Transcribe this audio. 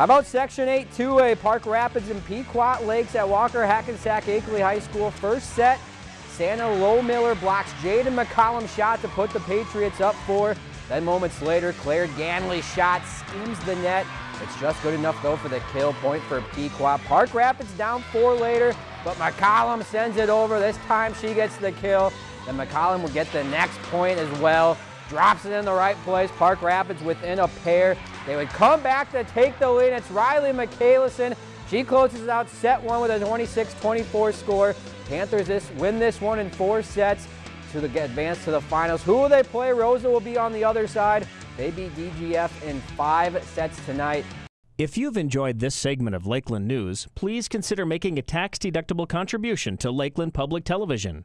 How about Section 8 2A, Park Rapids and Pequot Lakes at Walker Hackensack Akeley High School. First set, Santa Lowmiller blocks Jaden McCollum shot to put the Patriots up four. Then moments later, Claire Ganley shot skims the net. It's just good enough though for the kill point for Pequot. Park Rapids down four later, but McCollum sends it over. This time she gets the kill. Then McCollum will get the next point as well. Drops it in the right place. Park Rapids within a pair. They would come back to take the lead. It's Riley McCalison. She closes out set one with a 26-24 score. Panthers this win this one in four sets to the, advance to the finals. Who will they play? Roseau will be on the other side. They beat DGF in five sets tonight. If you've enjoyed this segment of Lakeland News, please consider making a tax-deductible contribution to Lakeland Public Television.